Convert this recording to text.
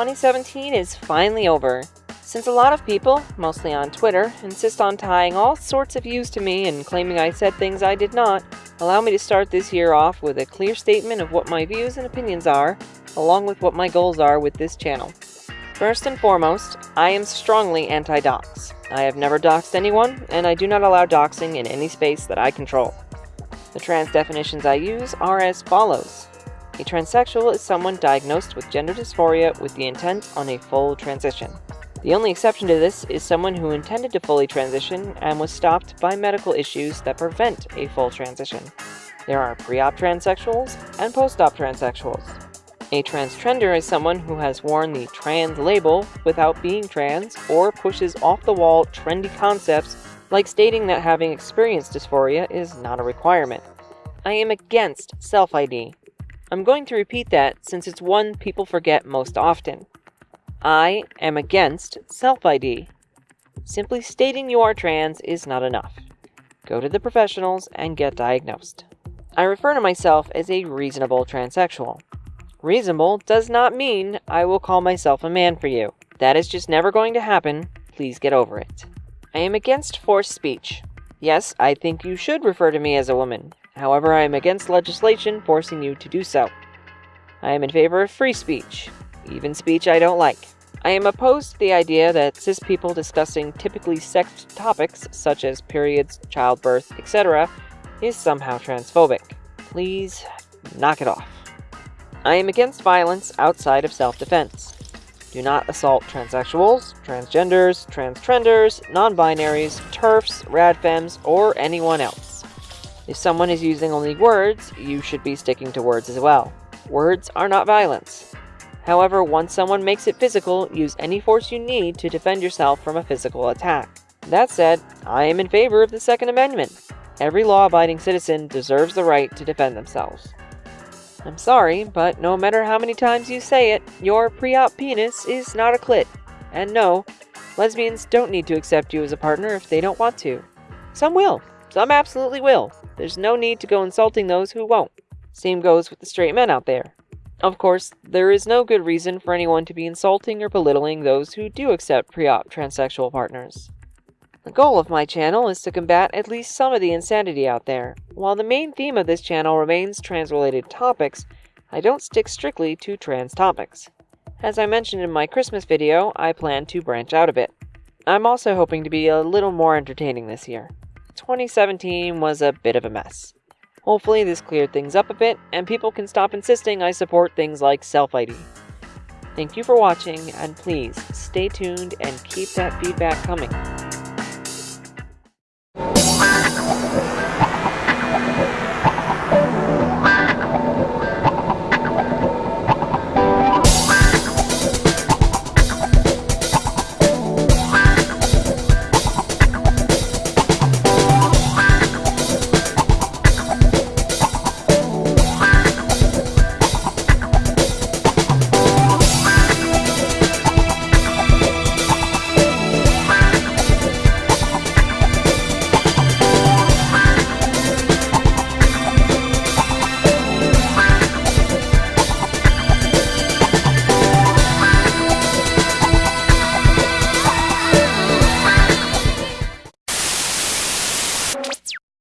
2017 is finally over. Since a lot of people, mostly on Twitter, insist on tying all sorts of views to me and claiming I said things I did not, allow me to start this year off with a clear statement of what my views and opinions are, along with what my goals are with this channel. First and foremost, I am strongly anti-dox. I have never doxed anyone, and I do not allow doxing in any space that I control. The trans definitions I use are as follows. A transsexual is someone diagnosed with gender dysphoria with the intent on a full transition. The only exception to this is someone who intended to fully transition and was stopped by medical issues that prevent a full transition. There are pre-op transsexuals and post-op transsexuals. A transgender is someone who has worn the trans label without being trans or pushes off-the-wall trendy concepts like stating that having experienced dysphoria is not a requirement. I am against self-ID. I'm going to repeat that since it's one people forget most often. I am against self-ID. Simply stating you are trans is not enough. Go to the professionals and get diagnosed. I refer to myself as a reasonable transsexual. Reasonable does not mean I will call myself a man for you. That is just never going to happen. Please get over it. I am against forced speech. Yes, I think you should refer to me as a woman. However, I am against legislation forcing you to do so. I am in favor of free speech even speech I don't like. I am opposed to the idea that cis people discussing typically sexed topics such as periods, childbirth, etc. is somehow transphobic. Please knock it off. I am against violence outside of self-defense. Do not assault transsexuals, transgenders, transtrenders, non-binaries, TERFs, radfems, or anyone else. If someone is using only words, you should be sticking to words as well. Words are not violence. However, once someone makes it physical, use any force you need to defend yourself from a physical attack. That said, I am in favor of the Second Amendment. Every law-abiding citizen deserves the right to defend themselves. I'm sorry, but no matter how many times you say it, your pre-op penis is not a clit. And no, lesbians don't need to accept you as a partner if they don't want to. Some will. Some absolutely will. There's no need to go insulting those who won't. Same goes with the straight men out there. Of course, there is no good reason for anyone to be insulting or belittling those who do accept pre-op transsexual partners. The goal of my channel is to combat at least some of the insanity out there. While the main theme of this channel remains trans-related topics, I don't stick strictly to trans topics. As I mentioned in my Christmas video, I plan to branch out a bit. I'm also hoping to be a little more entertaining this year. 2017 was a bit of a mess. Hopefully this cleared things up a bit, and people can stop insisting I support things like self-ID. Thank you for watching, and please stay tuned and keep that feedback coming.